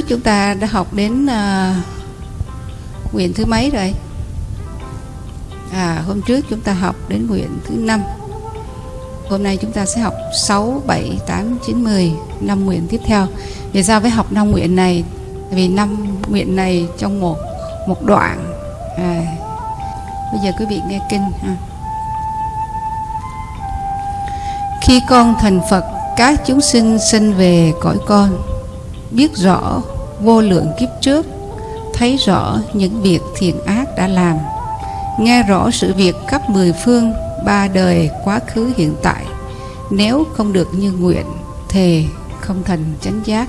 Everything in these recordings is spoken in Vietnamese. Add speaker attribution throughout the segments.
Speaker 1: trước chúng ta đã học đến à, nguyện thứ mấy rồi? À hôm trước chúng ta học đến nguyện thứ năm. Hôm nay chúng ta sẽ học 6, 7, 8, 9, 10 năm nguyện tiếp theo. Vì sao phải học năm nguyện này? Vì năm nguyện này trong một một đoạn. À, bây giờ quý vị nghe kinh ha. khi con thành Phật các chúng sinh sinh về cõi con biết rõ vô lượng kiếp trước, thấy rõ những việc thiện ác đã làm, nghe rõ sự việc khắp mười phương, ba đời quá khứ hiện tại, nếu không được như nguyện, thề không thành chánh giác.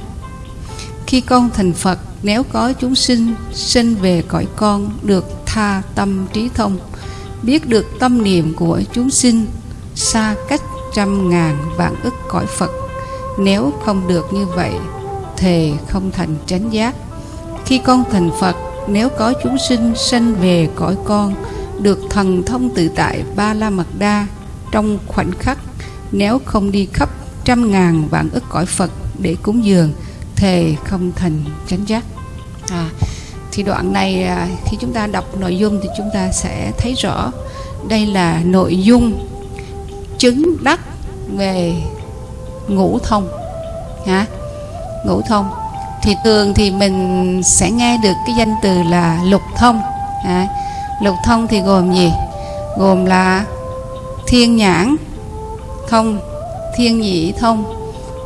Speaker 1: Khi con thành phật, nếu có chúng sinh sinh về cõi con được tha tâm trí thông, biết được tâm niệm của chúng sinh xa cách trăm ngàn vạn ức cõi phật, nếu không được như vậy thề không thành chánh giác. Khi con thành phật nếu có chúng sinh sanh về cõi con được thần thông tự tại ba la mật đa trong khoảnh khắc nếu không đi khắp trăm ngàn vạn ức cõi phật để cúng dường thề không thành chánh giác. À, thì đoạn này à, khi chúng ta đọc nội dung thì chúng ta sẽ thấy rõ đây là nội dung chứng đắc về ngũ thông. Hả? Ngũ thông thì thường thì mình sẽ nghe được cái danh từ là lục thông. À, lục thông thì gồm gì? Gồm là thiên nhãn thông thiên nhị thông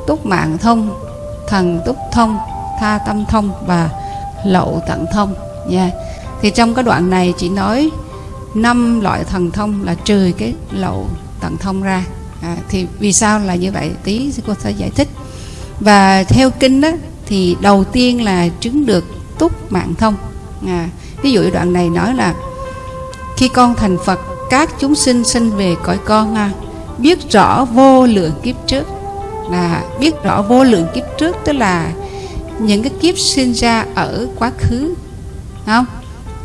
Speaker 1: túc mạng thông thần túc thông tha tâm thông và lậu tận thông. Nha yeah. thì trong cái đoạn này chỉ nói năm loại thần thông là trừ cái lậu tận thông ra. À, thì vì sao là như vậy? Tí cô sẽ giải thích và theo kinh đó thì đầu tiên là chứng được túc mạng thông. À, ví dụ đoạn này nói là khi con thành phật các chúng sinh sinh về cõi con à, biết rõ vô lượng kiếp trước. Là biết rõ vô lượng kiếp trước tức là những cái kiếp sinh ra ở quá khứ không?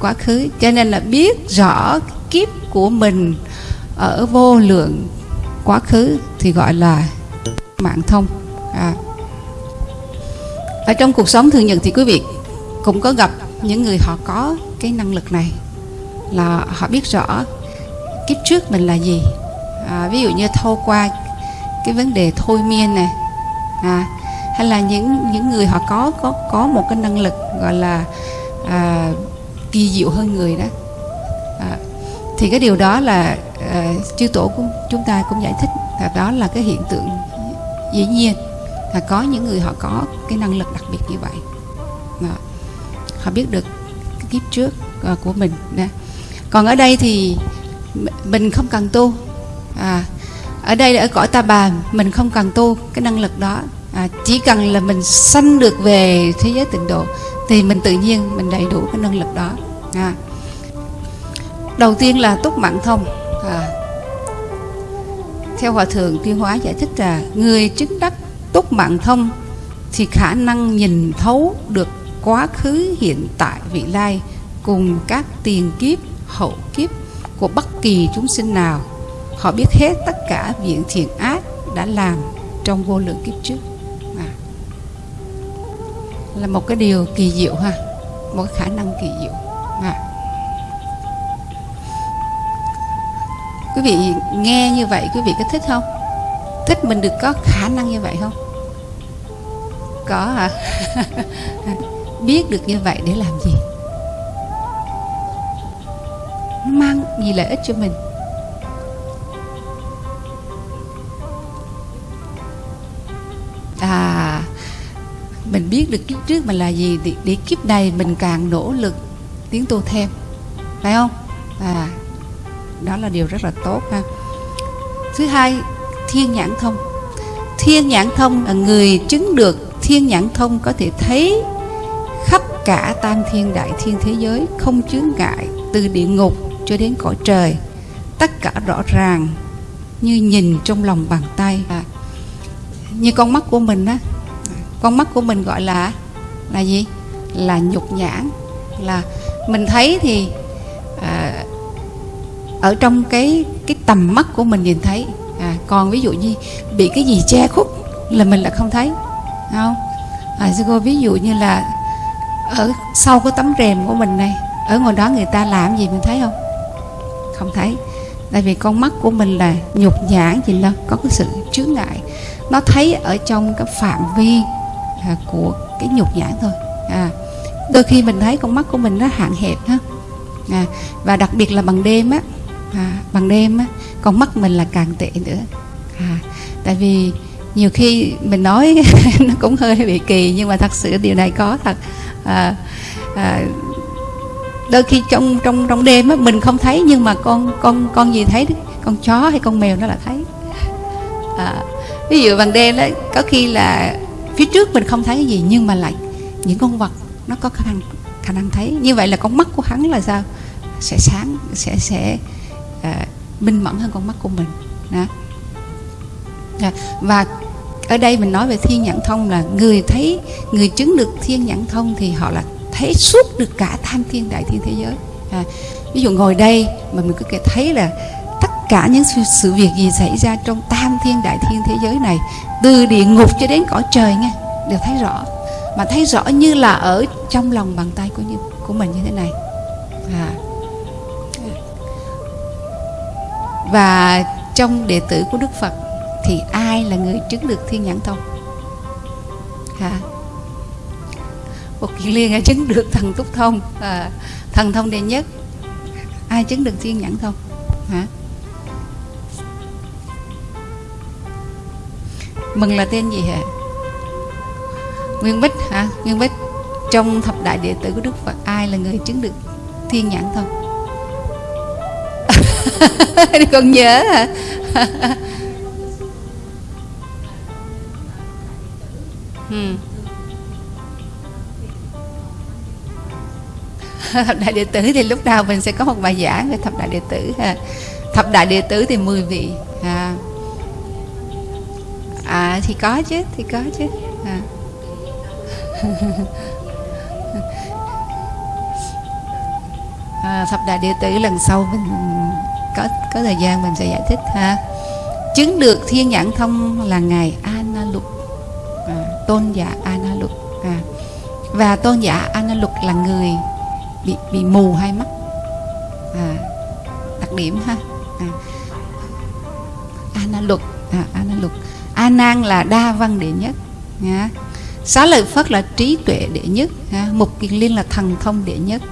Speaker 1: Quá khứ. Cho nên là biết rõ kiếp của mình ở vô lượng quá khứ thì gọi là mạng thông. À ở trong cuộc sống thường nhật thì quý vị cũng có gặp những người họ có cái năng lực này là họ biết rõ kiếp trước mình là gì. À, ví dụ như thâu qua cái vấn đề thôi miên này à, hay là những những người họ có có có một cái năng lực gọi là à, kỳ diệu hơn người đó. À, thì cái điều đó là à, chư tổ của chúng ta cũng giải thích là đó là cái hiện tượng dĩ nhiên là có những người họ có cái năng lực đặc biệt như vậy đó. họ biết được cái kiếp trước ờ, của mình đó. còn ở đây thì mình không cần tu à, ở đây ở cõi ta bà mình không cần tu cái năng lực đó à, chỉ cần là mình sanh được về thế giới tịnh độ thì mình tự nhiên mình đầy đủ cái năng lực đó à. đầu tiên là túc mạng thông à. theo hòa thượng tuyên hóa giải thích là người chứng đắc túc mạng thông, thì khả năng nhìn thấu được quá khứ, hiện tại, vị lai cùng các tiền kiếp, hậu kiếp của bất kỳ chúng sinh nào họ biết hết tất cả viện thiện ác đã làm trong vô lượng kiếp trước à. là một cái điều kỳ diệu ha, một khả năng kỳ diệu à. quý vị nghe như vậy, quý vị có thích không mình được có khả năng như vậy không? Có hả? Biết được như vậy để làm gì? Mang gì lợi ích cho mình? À mình biết được kiếp trước mình là gì. Để, để kiếp này mình càng nỗ lực tiến tu thêm. Phải không? À đó là điều rất là tốt ha. Thứ hai thiên nhãn thông. Thiên nhãn thông là người chứng được thiên nhãn thông có thể thấy khắp cả tam thiên đại thiên thế giới không chướng ngại từ địa ngục cho đến cõi trời. Tất cả rõ ràng như nhìn trong lòng bàn tay. À, như con mắt của mình á con mắt của mình gọi là là gì? Là nhục nhãn. Là mình thấy thì à, ở trong cái cái tầm mắt của mình nhìn thấy à, còn ví dụ như bị cái gì che khuất là mình lại không thấy không? À, sư cô ví dụ như là ở sau cái tấm rèm của mình này ở ngoài đó người ta làm gì mình thấy không? Không thấy. Tại vì con mắt của mình là nhục nhãn gì đâu có cái sự chướng ngại. Nó thấy ở trong cái phạm vi à, của cái nhục nhãn thôi. À, đôi khi mình thấy con mắt của mình nó hạn hẹp ha. À, và đặc biệt là bằng đêm á à, bằng đêm á con mắt mình là càng tệ nữa. À, tại vì nhiều khi mình nói nó cũng hơi bị kỳ nhưng mà thật sự điều này có thật. À, à, đôi khi trong trong trong đêm á mình không thấy nhưng mà con con con gì thấy con chó hay con mèo nó là thấy. À, ví dụ bằng đêm đó có khi là phía trước mình không thấy cái gì nhưng mà lại những con vật nó có khả năng khả năng thấy. Như vậy là con mắt của hắn là sao? Sẽ sáng sẽ sẽ à, minh mẫn hơn con mắt của mình. Đó. À, và ở đây mình nói về thiên nhãn thông là người thấy người chứng được thiên nhãn thông thì họ là thấy suốt được cả tham thiên đại thiên thế giới. À, ví dụ ngồi đây mà mình có thể thấy là tất cả những sự, sự việc gì xảy ra trong tam thiên đại thiên thế giới này từ địa ngục cho đến cõi trời nghe đều thấy rõ. Mà thấy rõ như là ở trong lòng bàn tay của như của mình như thế này. À. và trong đệ tử của đức phật thì ai là người chứng được thiên nhãn thông? Hả? Một kiền liên ai chứng được thần túc thông? À, thần thông đệ nhất. Ai chứng được thiên nhãn thông? Hả? Mừng là tên gì hả? Nguyên Bích hả? Nguyên Bích trong thập đại đệ tử của Đức Phật ai là người chứng được thiên nhãn thông? con nhớ hả? thập đại đệ tử thì lúc nào mình sẽ có một bài giảng về thập đại đệ tử ha. thập đại đệ tử thì 10 vị à, à thì có chứ thì có chứ à. à, thập đại đệ tử lần sau mình có có thời gian mình sẽ giải thích ha. Chứng được thiên nhãn thông là ngài Ana à, tôn giả Ana à, và tôn giả Ana là người bị bị mù hai mắt. À, đặc điểm ha. À, Ana Lục à, Ana A Nan là đa văn đệ nhất nha. Xá lợi phất là trí tuệ đệ nhất ha? mục kiền liên là thần thông đệ nhất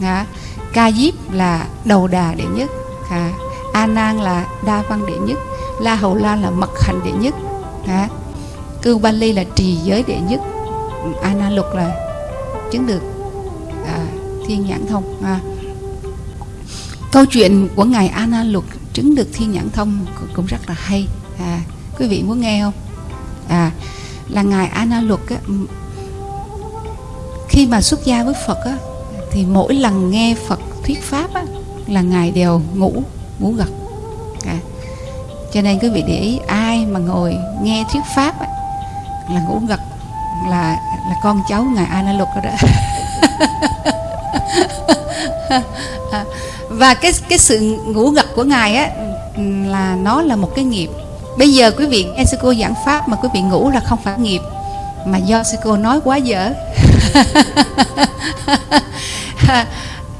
Speaker 1: ha? ca diếp là đầu đà đệ nhất à, a nan là đa văn đệ nhất la hầu lan là mật hành đệ nhất. À, cư ba ly là trì giới đệ nhất. A nan lục là chứng được à, thiên nhãn thông à. câu chuyện của ngài a nan lục chứng được thiên nhãn thông cũng rất là hay à, quý vị muốn nghe không? À là ngài Ana Luật á, khi mà xuất gia với Phật á, thì mỗi lần nghe Phật thuyết pháp á, là ngài đều ngủ ngủ gật à. cho nên quý vị để ý ai mà ngồi nghe thuyết pháp ấy, là ngủ gật là là con cháu ngài Ana Luật đó, đó. và cái cái sự ngủ gật của ngài á là nó là một cái nghiệp Bây giờ quý vị nghe sư cô giảng pháp mà quý vị ngủ là không phải nghiệp mà do sư cô nói quá dở.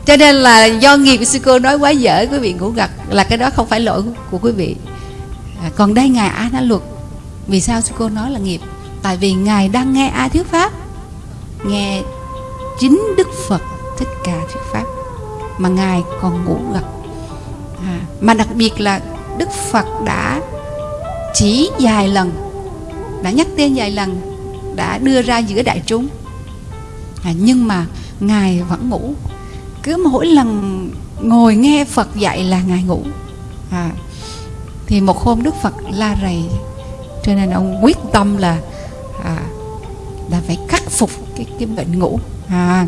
Speaker 1: Cho nên là do nghiệp sư cô nói quá dở quý vị ngủ gật là cái đó không phải lỗi của quý vị. À, còn đây ngài A na luật. Vì sao sư cô nói là nghiệp? Tại vì ngài đang nghe ai thuyết pháp? Nghe chính Đức Phật thích ca thuyết pháp mà ngài còn ngủ gật. À, mà đặc biệt là Đức Phật đã chỉ vài lần đã nhắc tên vài lần đã đưa ra giữa đại chúng à, nhưng mà ngài vẫn ngủ cứ mỗi lần ngồi nghe phật dạy là ngài ngủ. À, thì một hôm đức phật la rầy cho nên ông quyết tâm là à, là phải khắc phục cái cái bệnh ngủ. À,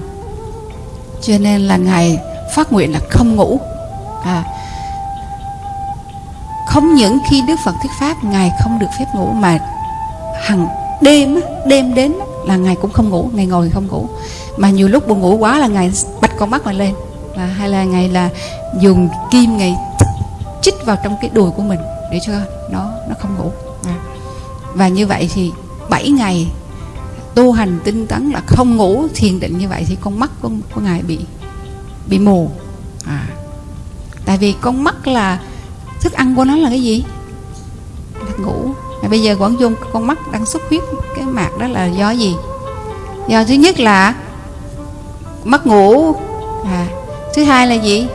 Speaker 1: cho nên là ngài phát nguyện là không ngủ. À, không những khi Đức Phật thuyết pháp Ngài không được phép ngủ mà hằng đêm đêm đến là Ngài cũng không ngủ Ngài ngồi không ngủ. Mà nhiều lúc buồn ngủ quá là Ngài con mắt mà lên. Và hay là ngày là dùng kim ngày chích vào trong cái đùi của mình để cho nó nó không ngủ. À. và như vậy thì 7 ngày tu hành tinh tấn là không ngủ thiền định như vậy thì con mắt của, của ngài bị bị mù. À. Tại vì con mắt là thức ăn của nó là cái gì? Là ngủ. À, bây giờ quảng dung con mắt đang xuất huyết cái mạc đó là do gì? Do thứ nhất là mất ngủ à, thứ hai là gì?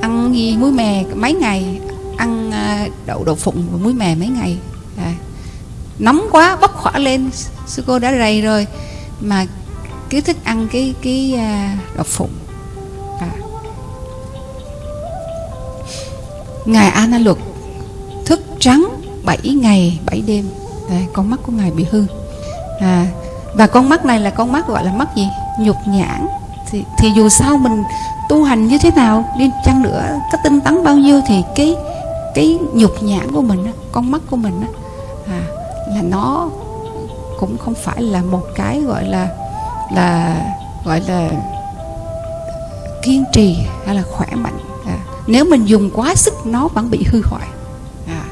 Speaker 1: Ăn gì muối mè mấy ngày? Ăn à, đậu đậu phụng và muối mè mấy ngày? À, nóng quá bốc khỏa lên sư cô đã rầy rồi. Mà cứ thích ăn cái cái à, đậu phụng. À. ngài ana luật thức trắng 7 ngày 7 đêm. À, con mắt của ngài bị hư. À, và con mắt này là con mắt gọi là mắt gì? Nhục nhãn thì, thì dù sao mình tu hành như thế nào đi chăng nữa có tinh tấn bao nhiêu thì cái cái nhục nhãn của mình con mắt của mình à, là nó cũng không phải là một cái gọi là là gọi là kiên trì hay là khỏe mạnh à, nếu mình dùng quá sức nó vẫn bị hư hoại à.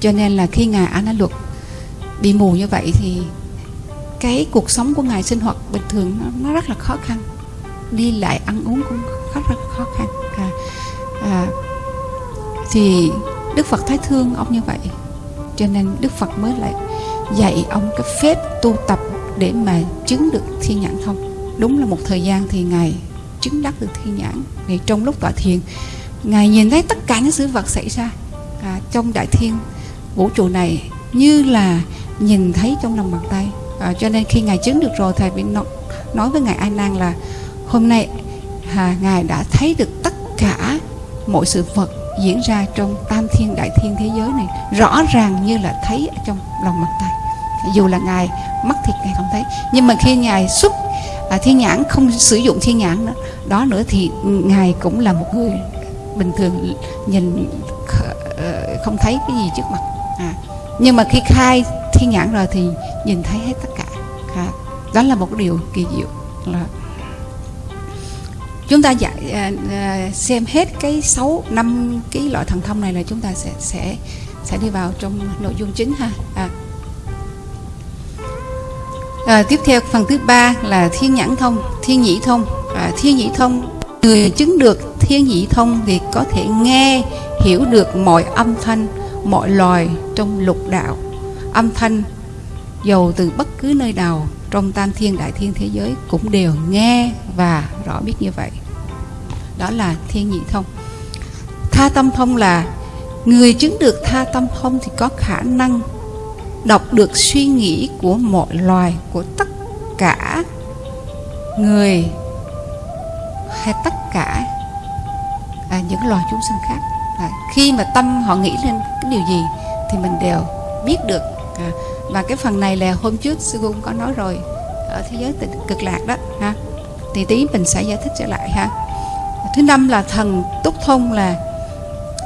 Speaker 1: cho nên là khi ngài ana luật bị mù như vậy thì cái cuộc sống của ngài sinh hoạt bình thường nó, nó rất là khó khăn. Đi lại ăn uống cũng rất là khó khăn. À, à, thì đức phật thấy thương ông như vậy. Cho nên đức phật mới lại dạy ông cái phép tu tập để mà chứng được thiên nhãn thông đúng là một thời gian thì ngài chứng đắc được thiên nhãn. Ngày trong lúc tọa thiền ngài nhìn thấy tất cả những sự vật xảy ra à, trong đại thiên vũ trụ này như là nhìn thấy trong lòng bàn tay à, cho nên khi ngài chứng được rồi thầy mới nói, nói với ngài a nan là hôm nay à, ngài đã thấy được tất cả mọi sự vật diễn ra trong tam thiên đại thiên thế giới này rõ ràng như là thấy ở trong lòng bàn tay. Dù là ngài mắt thịt ngài không thấy. Nhưng mà khi ngài xuất à, thiên nhãn không sử dụng thiên nhãn đó, đó nữa thì ngài cũng là một người bình thường nhìn ờ, không thấy cái gì trước mặt. À. nhưng mà khi khai thiên nhãn rồi thì nhìn thấy hết tất à. đó là một điều kỳ diệu là chúng ta dạy à, à, xem hết cái sáu năm cái loại thần thông này là chúng ta sẽ sẽ sẽ đi vào trong nội dung chính ha à. À, tiếp theo phần thứ ba là thiên nhãn thông thiên nhĩ thông à, thiên nhĩ thông người chứng được thiên nhĩ thông thì có thể nghe hiểu được mọi âm thanh mọi loài trong lục đạo âm thanh dầu từ bất cứ nơi nào trong tam thiên đại thiên thế giới cũng đều nghe và rõ biết như vậy. Đó là thiên nhị thông. Tha tâm thông là người chứng được tha tâm thông thì có khả năng đọc được suy nghĩ của mọi loài của tất cả người hay tất cả à, những loài chúng sinh khác. À, khi mà tâm họ nghĩ lên cái điều gì thì mình đều biết được à, và cái phần này là hôm trước sư cũng có nói rồi. Ở thế giới cực lạc đó ha. Thì tí mình sẽ giải thích trở lại ha. Thứ năm là thần túc thông là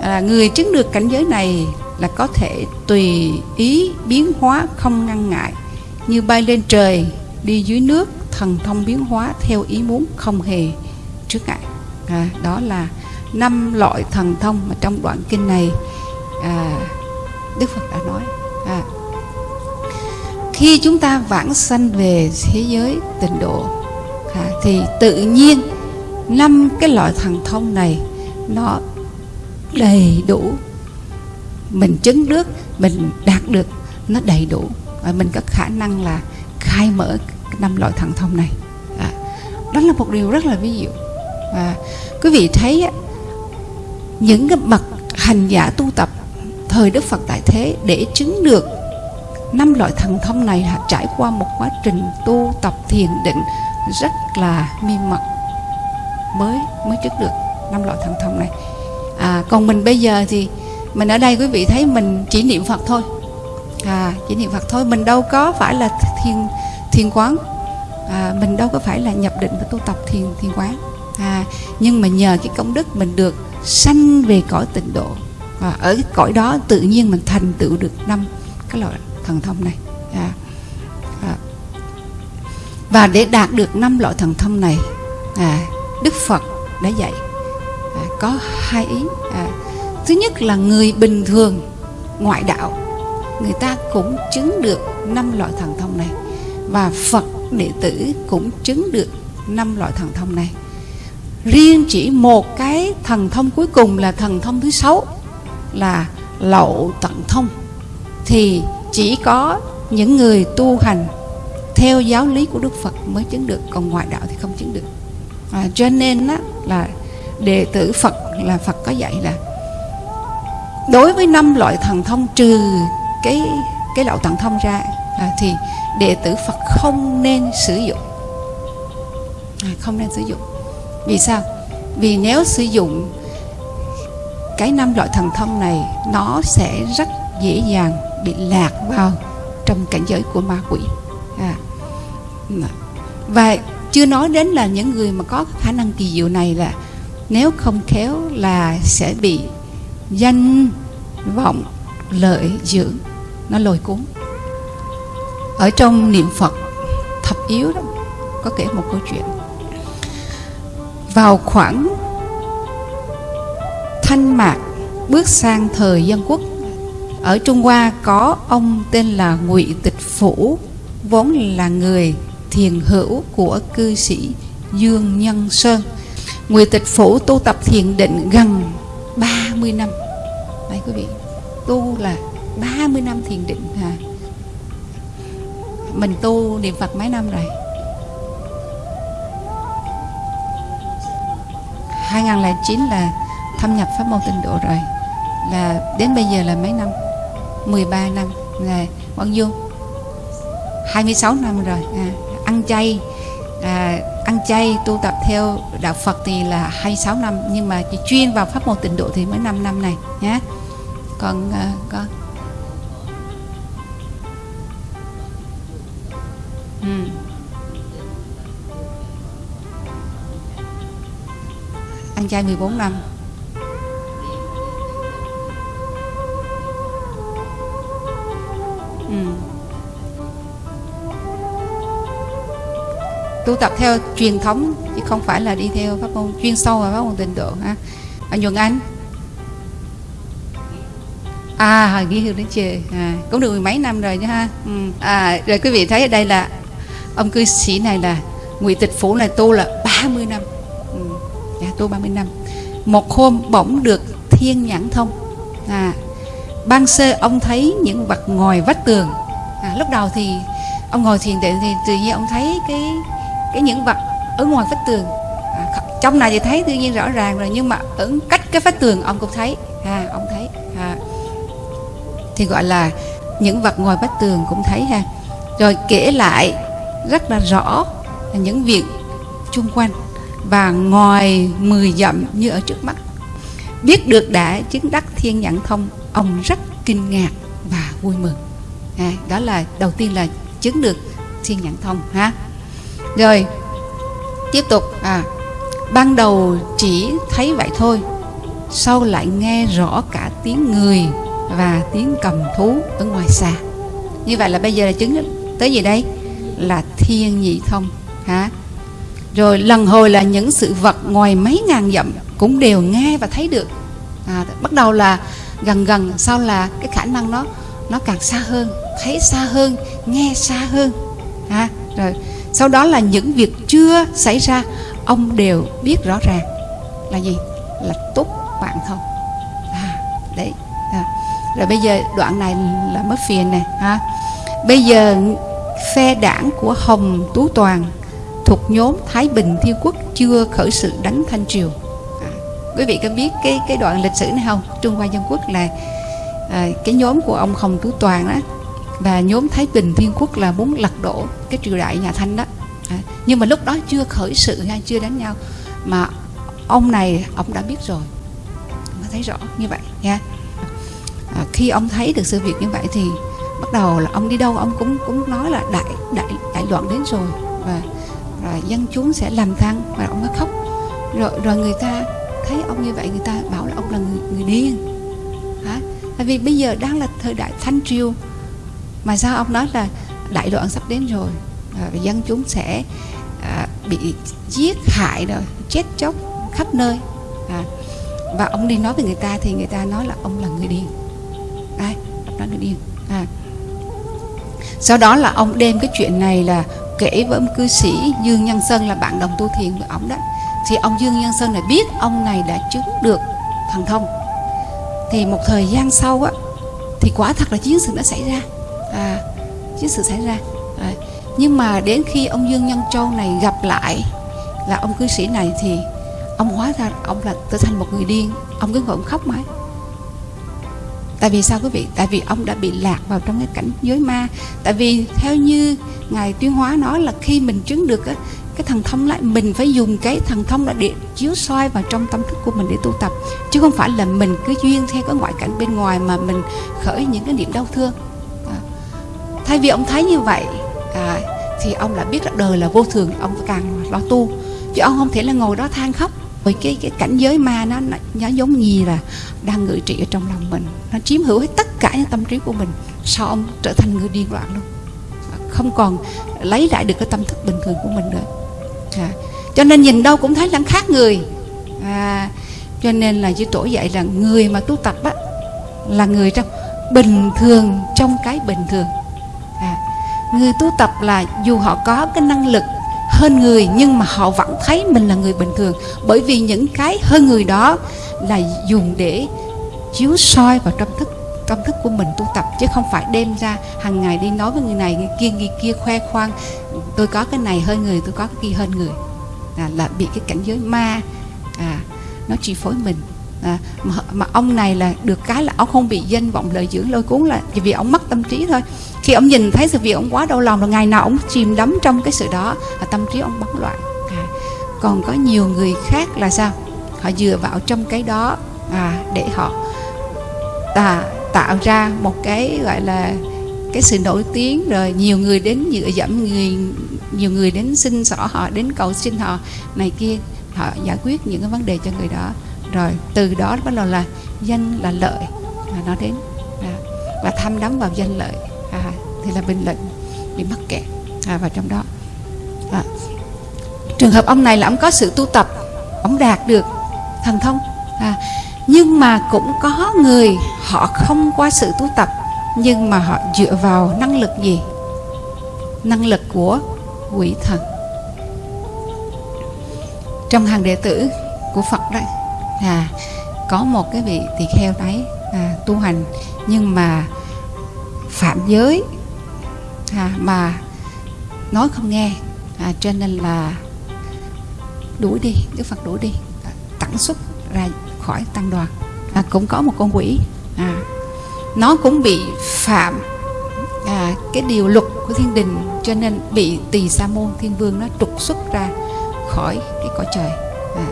Speaker 1: là người chứng được cảnh giới này là có thể tùy ý biến hóa không ngăn ngại. Như bay lên trời đi dưới nước thần thông biến hóa theo ý muốn không hề trước ngại. À, đó là năm loại thần thông mà trong đoạn kinh này à, đức phật đã nói. À, khi chúng ta vãng sanh về thế giới tịnh độ à, thì tự nhiên năm cái loại thần thông này nó đầy đủ. Mình chứng được mình đạt được nó đầy đủ. Và mình có khả năng là khai mở năm loại thần thông này. À, đó là một điều rất là ví dụ. Và quý vị thấy những cái bậc hành giả tu tập thời đức phật tại thế để chứng được năm loại thần thông này là trải qua một quá trình tu tập thiền định rất là miên mật mới mới chứng được năm loại thần thông này. À, còn mình bây giờ thì mình ở đây quý vị thấy mình chỉ niệm phật thôi. À, chỉ niệm phật thôi mình đâu có phải là thiền thiền quán. À, mình đâu có phải là nhập định và tu tập thiền thiền quán. À, nhưng mà nhờ cái công đức mình được sanh về cõi tịnh độ. Và ở cái cõi đó tự nhiên mình thành tựu được năm cái loại thần thông này. À, à. và để đạt được năm loại thần thông này à, Đức Phật đã dạy à, có hai ý à, thứ nhất là người bình thường ngoại đạo người ta cũng chứng được năm loại thần thông này. Và Phật đệ tử cũng chứng được năm loại thần thông này. Riêng chỉ một cái thần thông cuối cùng là thần thông thứ sáu là lậu tận thông. Thì chỉ có những người tu hành theo giáo lý của Đức Phật mới chứng được còn ngoại đạo thì không chứng được. À, cho nên á, là đệ tử Phật là Phật có dạy là đối với năm loại thần thông trừ cái cái đạo tận thông ra à, thì đệ tử Phật không nên sử dụng. À, không nên sử dụng. Vì sao? Vì nếu sử dụng cái năm loại thần thông này nó sẽ rất dễ dàng bị lạc vào trong cảnh giới của ma quỷ. À. và chưa nói đến là những người mà có khả năng kỳ diệu này là nếu không khéo là sẽ bị danh vọng lợi dưỡng, nó lôi cuốn. Ở trong niệm phật, thập yếu đó, có kể một câu chuyện. Vào khoảng thanh mạc, bước sang thời dân quốc ở trung hoa có ông tên là ngụy tịch phủ, vốn là người thiền hữu của cư sĩ dương nhân sơn. Ngụy tịch phủ tu tập thiền định gần 30 năm. Đấy quý vị, tu là 30 năm thiền định à. mình tu niệm phật mấy năm rồi? 2009 là thâm nhập pháp môn tịnh độ rồi. Là đến bây giờ là mấy năm? 13 năm là bao nhiêu 26 năm rồi à, ăn chay. À, ăn chay tu tập theo đạo Phật thì là 26 năm nhưng mà chỉ chuyên vào pháp môn tịnh độ thì mới 5 năm này nhé còn à, con ừ. ăn chay 14 năm. Tu tập theo truyền thống chứ không phải là đi theo pháp môn chuyên sâu và pháp môn tịnh độ ha. Anh Nhuận Anh. À ghi hương đến chê. À, cũng được mười mấy năm rồi nha ha. Ừ. à, rồi quý vị thấy ở đây là ông cư sĩ này là ngụy tịch phủ này tu là 30 năm. Ừ. dạ, tu 30 năm. Một hôm bỗng được thiên nhãn thông. À, ban sơ ông thấy những vật ngồi vách tường. À, lúc đầu thì ông ngồi thiền định thì tự nhiên ông thấy cái cái những vật ở ngoài vách tường. À, trong này thì thấy tự nhiên rõ ràng rồi nhưng mà ở cách cái vách tường ông cũng thấy. À, ông thấy. À, thì gọi là những vật ngoài vách tường cũng thấy ha. Rồi kể lại rất là rõ những việc chung quanh và ngoài mười dặm như ở trước mắt. Biết được đã chứng đắc thiên nhãn thông ông rất kinh ngạc và vui mừng. À, đó là đầu tiên là chứng được thiên nhãn thông ha rồi tiếp tục. À ban đầu chỉ thấy vậy thôi sau lại nghe rõ cả tiếng người và tiếng cầm thú ở ngoài xa. Như vậy là bây giờ là chứng tới gì đây? Là thiên nhị thông hả? Rồi lần hồi là những sự vật ngoài mấy ngàn dặm cũng đều nghe và thấy được. À, bắt đầu là gần gần sau là cái khả năng nó nó càng xa hơn thấy xa hơn nghe xa hơn à, rồi sau đó là những việc chưa xảy ra ông đều biết rõ ràng là gì? Là túc bạn thông à, đấy à. rồi bây giờ đoạn này là mất phiền này ha. Bây giờ phe đảng của hồng tú toàn thuộc nhóm thái bình thiên quốc chưa khởi sự đánh thanh triều. À, quý vị có biết cái cái đoạn lịch sử này không? Trung hoa dân quốc là à, cái nhóm của ông hồng tú toàn đó và nhóm thái bình thiên quốc là muốn lật đổ cái triều đại nhà thanh đó. À, nhưng mà lúc đó chưa khởi sự hay chưa đánh nhau. Mà ông này ông đã biết rồi. Ông thấy rõ như vậy nha. À, khi ông thấy được sự việc như vậy thì bắt đầu là ông đi đâu ông cũng cũng nói là đại đại đại loạn đến rồi. Và rồi dân chúng sẽ làm thăng và ông mới khóc. Rồi rồi người ta thấy ông như vậy người ta bảo là ông là người, người điên. Hả? Tại vì bây giờ đang là thời đại thanh triều mà sao ông nói là đại đoạn sắp đến rồi? À, dân chúng sẽ à, bị giết hại rồi chết chóc khắp nơi. À, và ông đi nói với người ta thì người ta nói là ông là người điên. Ai? Ông nói người điên. À. sau đó là ông đem cái chuyện này là kể với ông cư sĩ Dương Nhân Sơn là bạn đồng tu thiền với ông đó. Thì ông Dương Nhân Sơn này biết ông này đã chứng được thần thông. Thì một thời gian sau á thì quả thật là chiến sự đã xảy ra à, chiến sự xảy ra. À, nhưng mà đến khi ông Dương Nhân Châu này gặp lại là ông cư sĩ này thì ông hóa ra ông là trở thành một người điên. Ông cứ ngồi ông khóc mãi. Tại vì sao quý vị? Tại vì ông đã bị lạc vào trong cái cảnh giới ma. Tại vì theo như ngài tuyên hóa nói là khi mình chứng được á, cái thần thông lại mình phải dùng cái thần thông là để chiếu soi vào trong tâm thức của mình để tu tập. Chứ không phải là mình cứ duyên theo cái ngoại cảnh bên ngoài mà mình khởi những cái niệm đau thương thay vì ông thấy như vậy à, thì ông lại biết là đời là vô thường ông càng lo tu. Chứ ông không thể là ngồi đó than khóc bởi cái cái cảnh giới ma nó, nó nó giống như là đang ngự trị ở trong lòng mình. Nó chiếm hữu hết tất cả những tâm trí của mình sao ông trở thành người điên loạn luôn? Không còn lấy lại được cái tâm thức bình thường của mình nữa. À, cho nên nhìn đâu cũng thấy là khác người. À, cho nên là chư tổ dạy là người mà tu tập á là người trong bình thường trong cái bình thường à, người tu tập là dù họ có cái năng lực hơn người nhưng mà họ vẫn thấy mình là người bình thường. Bởi vì những cái hơn người đó là dùng để chiếu soi vào trong thức tâm thức của mình tu tập chứ không phải đem ra hàng ngày đi nói với người này người kia người kia khoe khoang tôi có cái này hơn người tôi có cái kia hơn người. À, là bị cái cảnh giới ma à, nó chi phối mình. À, mà, mà ông này là được cái là ông không bị danh vọng lợi dưỡng lôi cuốn là vì ông mất tâm trí thôi khi ông nhìn thấy sự việc ông quá đau lòng là ngày nào ông chìm đắm trong cái sự đó và tâm trí ông bấn loạn. À, còn có nhiều người khác là sao? Họ dựa vào trong cái đó à, để họ à, tạo ra một cái gọi là cái sự nổi tiếng rồi nhiều người đến dựa dẫm người nhiều người đến xin xỏ họ đến cầu xin họ này kia. Họ giải quyết những cái vấn đề cho người đó. Rồi từ đó bắt đầu là danh là lợi mà nó đến. Và tham đắm vào danh lợi thì là bình luận bị mắc kẹt à, vào trong đó à. trường hợp ông này là ông có sự tu tập ông đạt được thần thông à, nhưng mà cũng có người họ không qua sự tu tập nhưng mà họ dựa vào năng lực gì năng lực của quỷ thần trong hàng đệ tử của Phật đấy à, có một cái vị tỳ kheo đấy à, tu hành nhưng mà phạm giới à, mà nói không nghe. À, cho nên là đuổi đi Đức Phật đuổi đi. À, tặng xuất ra khỏi tăng đoàn. À, cũng có một con quỷ. À, nó cũng bị phạm à, cái điều luật của thiên đình cho nên bị tỳ sa môn thiên vương nó trục xuất ra khỏi cái cõi trời. À.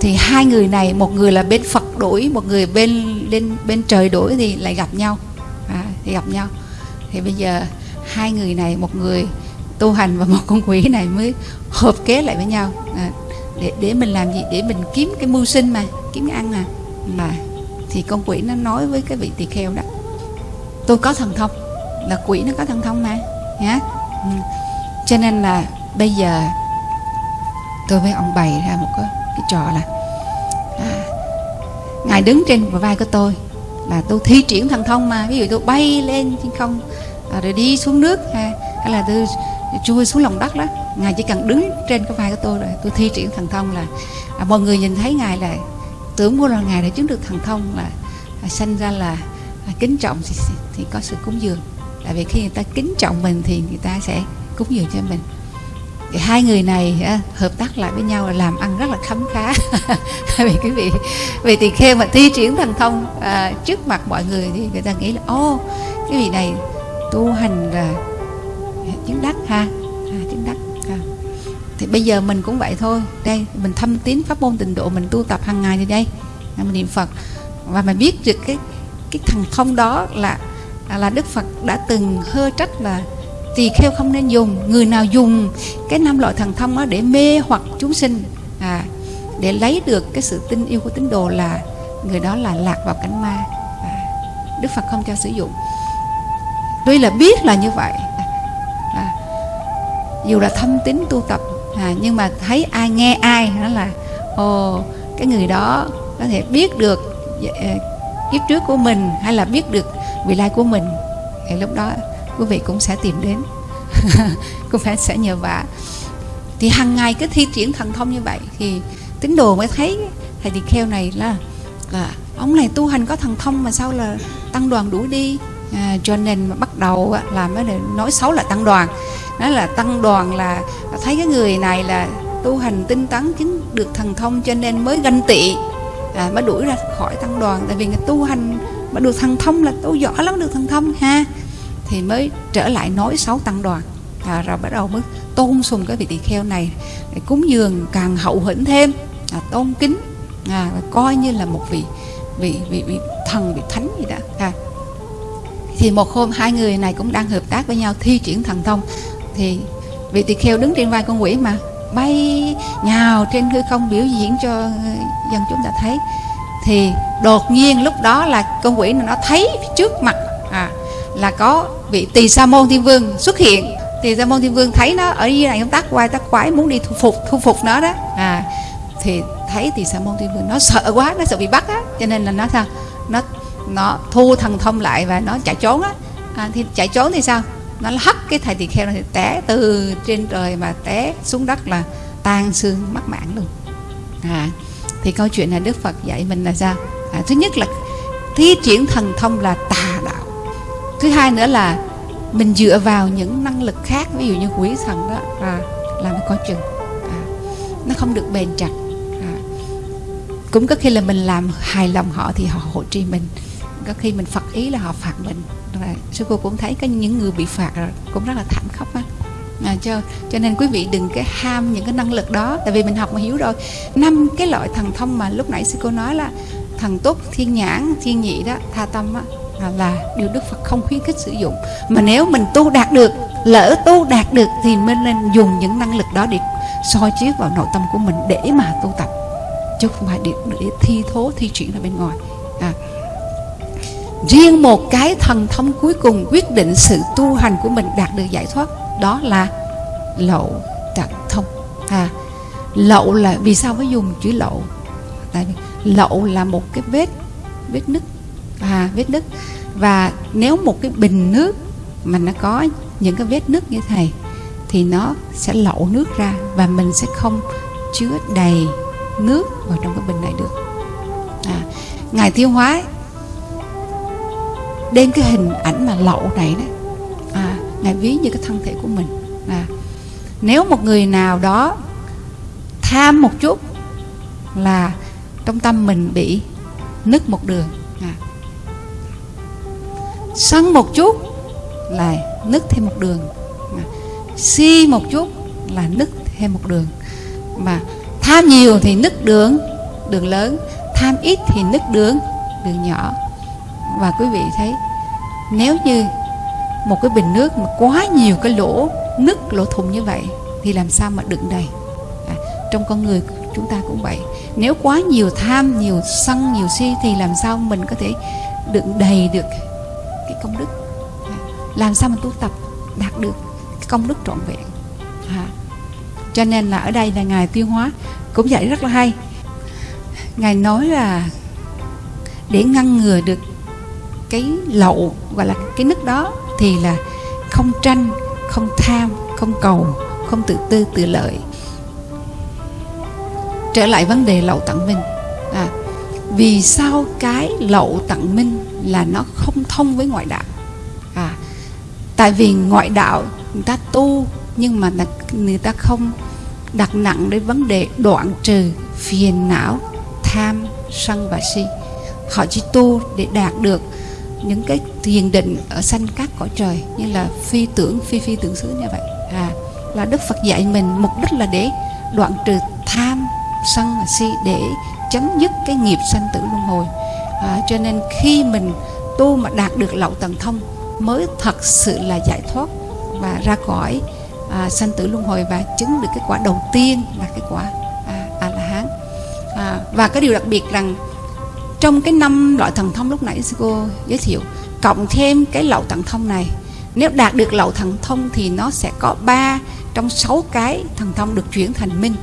Speaker 1: thì hai người này một người là bên phật đuổi một người bên bên bên trời đuổi thì lại gặp nhau. À, thì gặp nhau thì bây giờ hai người này một người tu hành và một con quỷ này mới hợp kế lại với nhau. À, để để mình làm gì? Để mình kiếm cái mưu sinh mà kiếm cái ăn mà. Mà thì con quỷ nó nói với cái vị tỳ kheo đó tôi có thần thông là quỷ nó có thần thông mà. Nhá. Ừ. cho nên là bây giờ tôi với ông bày ra một cái, cái trò là à, ngài đứng trên vai của tôi là tôi thi triển thần thông mà ví dụ tôi bay lên trên không à, rồi đi xuống nước ha, hay là tôi chui xuống lòng đất đó ngài chỉ cần đứng trên cái vai của tôi rồi tôi thi triển thần thông là à, mọi người nhìn thấy ngài là tưởng mua là ngài đã chứng được thần thông là à, sanh ra là à, kính trọng thì, thì có sự cúng dường. Tại vì khi người ta kính trọng mình thì người ta sẽ cúng dường cho mình thì hai người này à, hợp tác lại với nhau là làm ăn rất là khấm khá. Vì quý vị vị tỳ kheo mà thi triển thần thông à, trước mặt mọi người thì người ta nghĩ là ô cái vị này tu hành là chứng đắc ha à, chứng đắc à. thì bây giờ mình cũng vậy thôi. Đây mình thâm tín pháp môn tịnh độ mình tu tập hàng ngày thì đây à, mình niệm phật. Và mình biết được cái cái thần thông đó là là đức phật đã từng hơ trách là tỳ kheo không nên dùng. Người nào dùng cái năm loại thần thông đó để mê hoặc chúng sinh à, để lấy được cái sự tin yêu của tín đồ là người đó là lạc vào cảnh ma. À, đức phật không cho sử dụng. Tuy là biết là như vậy à, dù là thâm tín tu tập à, nhưng mà thấy ai nghe ai đó là ồ cái người đó có thể biết được à, kiếp trước của mình hay là biết được vị lai của mình. Thì lúc đó quý vị cũng sẽ tìm đến. Cũng phải sẽ nhờ vả. Thì hàng ngày cứ thi triển thần thông như vậy thì tín đồ mới thấy thầy tỳ kheo này là là ông này tu hành có thần thông mà sao là tăng đoàn đuổi đi. À, cho nên mà bắt đầu làm để nói xấu là tăng đoàn. Đó là tăng đoàn là thấy cái người này là tu hành tinh tấn chứng được thần thông cho nên mới ganh tị à, mới đuổi ra khỏi tăng đoàn. Tại vì người tu hành mà được thần thông là tu giỏi lắm được thần thông ha thì mới trở lại nói sáu tăng đoàn. À, rồi bắt đầu mới tôn sùng cái vị tỳ kheo này để cúng dường càng hậu hĩnh thêm à, tôn kính à, coi như là một vị vị vị, vị thần vị thánh gì đó. À. thì một hôm hai người này cũng đang hợp tác với nhau thi triển thần thông. Thì vị tỳ kheo đứng trên vai con quỷ mà bay nhào trên hư không biểu diễn cho dân chúng ta thấy. Thì đột nhiên lúc đó là con quỷ nó thấy trước mặt là có vị tỳ sa môn thiên vương xuất hiện. Tỳ sa môn thiên vương thấy nó ở dưới này ông tác quay tác quái muốn đi thu phục thu phục nó đó. À thì thấy tỳ sa môn thiên vương nó sợ quá nó sợ bị bắt á. Cho nên là nó sao? Nó nó thu thần thông lại và nó chạy trốn á. À, thì chạy trốn thì sao? Nó hất cái thầy tỳ kheo này té từ trên trời mà té xuống đất là tan xương mất mạng luôn. À thì câu chuyện này đức phật dạy mình là sao? À, thứ nhất là thi triển thần thông là tà thứ hai nữa là mình dựa vào những năng lực khác ví dụ như quỷ thần đó à, là nó có chừng. À, nó không được bền chặt. À, cũng có khi là mình làm hài lòng họ thì họ hộ trì mình. Có khi mình phật ý là họ phạt mình. Rồi sư cô cũng thấy có những người bị phạt rồi cũng rất là thảm khốc á. À, cho cho nên quý vị đừng cái ham những cái năng lực đó tại vì mình học mà hiểu rồi. Năm cái loại thần thông mà lúc nãy sư cô nói là thần túc thiên nhãn thiên nhị đó tha tâm á là, điều đức phật không khuyến khích sử dụng. Mà nếu mình tu đạt được lỡ tu đạt được thì mình nên dùng những năng lực đó để soi chiếu vào nội tâm của mình để mà tu tập. Chứ không phải để, để thi thố thi chuyển ra bên ngoài. À, riêng một cái thần thông cuối cùng quyết định sự tu hành của mình đạt được giải thoát đó là lậu tận thông. À. Lậu là vì sao phải dùng chữ lậu? Tại vì lậu là một cái vết vết nứt à vết nứt. Và nếu một cái bình nước mà nó có những cái vết nứt như thầy thì nó sẽ lậu nước ra và mình sẽ không chứa đầy nước vào trong cái bình này được. À, ngài tiêu hóa đem cái hình ảnh mà lậu này đấy à, ngài ví như cái thân thể của mình. À, nếu một người nào đó tham một chút là trong tâm mình bị nứt một đường à, sân một chút là nứt thêm một đường. Si một chút là nứt thêm một đường. Mà tham nhiều thì nứt đường đường lớn. Tham ít thì nứt đường đường nhỏ. Và quý vị thấy nếu như một cái bình nước mà quá nhiều cái lỗ nứt lỗ thùng như vậy thì làm sao mà đựng đầy? À, trong con người chúng ta cũng vậy. Nếu quá nhiều tham nhiều sân nhiều si thì làm sao mình có thể đựng đầy được cái công đức. Làm sao mà tu tập đạt được cái công đức trọn vẹn? À, cho nên là ở đây là ngài tiêu hóa cũng dạy rất là hay. Ngài nói là để ngăn ngừa được cái lậu gọi là cái nứt đó thì là không tranh không tham không cầu không tự tư tự lợi. Trở lại vấn đề lậu tặng mình. À, vì sao cái lậu tặng minh là nó không thông với ngoại đạo? À, tại vì ngoại đạo người ta tu nhưng mà người ta không đặt nặng đến vấn đề đoạn trừ phiền não tham sân và si. Họ chỉ tu để đạt được những cái thiền định ở sanh các cõi trời như là phi tưởng phi phi tưởng xứ như vậy. À là đức phật dạy mình mục đích là để đoạn trừ tham sân và si để chấm dứt cái nghiệp sanh tử luân hồi. À, cho nên khi mình tu mà đạt được lậu tầng thông mới thật sự là giải thoát và ra khỏi à, sanh tử luân hồi và chứng được cái quả đầu tiên là cái quả à, a la hán à, và cái điều đặc biệt rằng trong cái năm loại thần thông lúc nãy sư cô giới thiệu cộng thêm cái lậu thần thông này nếu đạt được lậu thần thông thì nó sẽ có ba trong sáu cái thần thông được chuyển thành minh